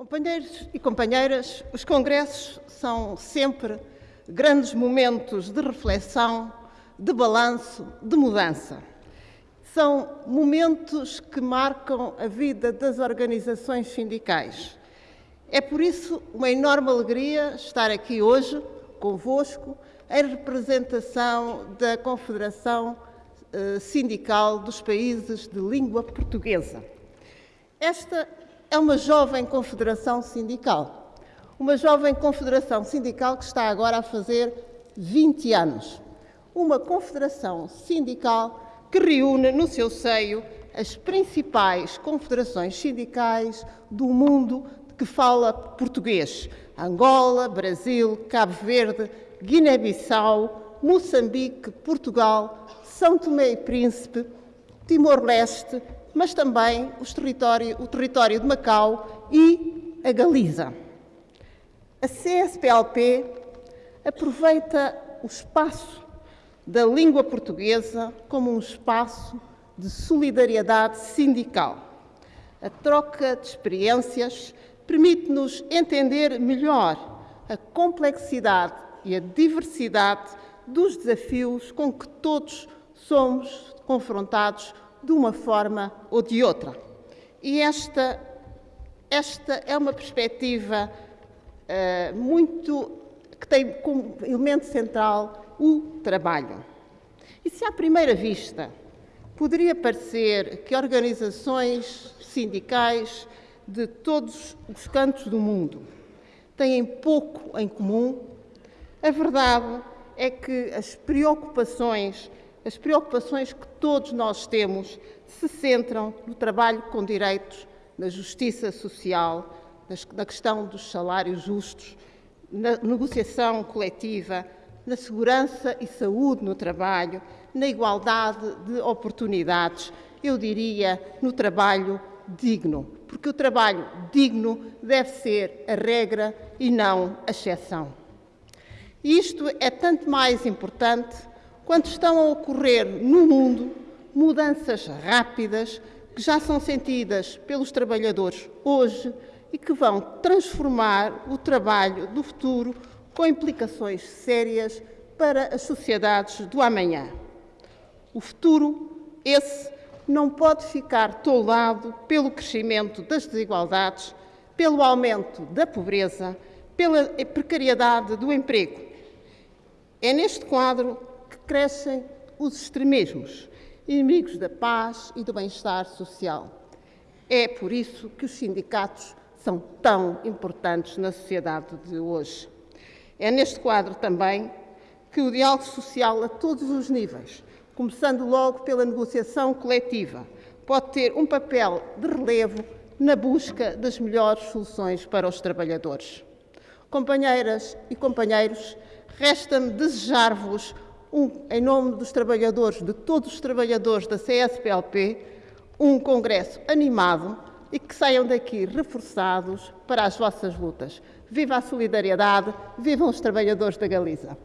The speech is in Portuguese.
Companheiros e companheiras, os congressos são sempre grandes momentos de reflexão, de balanço, de mudança. São momentos que marcam a vida das organizações sindicais. É por isso uma enorme alegria estar aqui hoje convosco em representação da Confederação eh, Sindical dos Países de Língua Portuguesa. Esta é uma jovem confederação sindical. Uma jovem confederação sindical que está agora a fazer 20 anos. Uma confederação sindical que reúne no seu seio as principais confederações sindicais do mundo que fala português. Angola, Brasil, Cabo Verde, Guiné-Bissau, Moçambique, Portugal, São Tomé e Príncipe, Timor-Leste, mas também território, o território de Macau e a Galiza. A CSPLP aproveita o espaço da língua portuguesa como um espaço de solidariedade sindical. A troca de experiências permite-nos entender melhor a complexidade e a diversidade dos desafios com que todos somos confrontados de uma forma ou de outra. E esta, esta é uma perspectiva uh, muito que tem como elemento central o trabalho. E se à primeira vista poderia parecer que organizações sindicais de todos os cantos do mundo têm pouco em comum, a verdade é que as preocupações as preocupações que todos nós temos se centram no trabalho com direitos, na justiça social, na questão dos salários justos, na negociação coletiva, na segurança e saúde no trabalho, na igualdade de oportunidades, eu diria no trabalho digno, porque o trabalho digno deve ser a regra e não a exceção. E isto é tanto mais importante quando estão a ocorrer no mundo mudanças rápidas que já são sentidas pelos trabalhadores hoje e que vão transformar o trabalho do futuro com implicações sérias para as sociedades do amanhã. O futuro, esse, não pode ficar toldado pelo crescimento das desigualdades, pelo aumento da pobreza, pela precariedade do emprego. É neste quadro crescem os extremismos, inimigos da paz e do bem-estar social. É por isso que os sindicatos são tão importantes na sociedade de hoje. É neste quadro também que o diálogo social a todos os níveis, começando logo pela negociação coletiva, pode ter um papel de relevo na busca das melhores soluções para os trabalhadores. Companheiras e companheiros, resta-me desejar-vos um, em nome dos trabalhadores, de todos os trabalhadores da CSPLP, um congresso animado e que saiam daqui reforçados para as vossas lutas. Viva a solidariedade, vivam os trabalhadores da Galiza.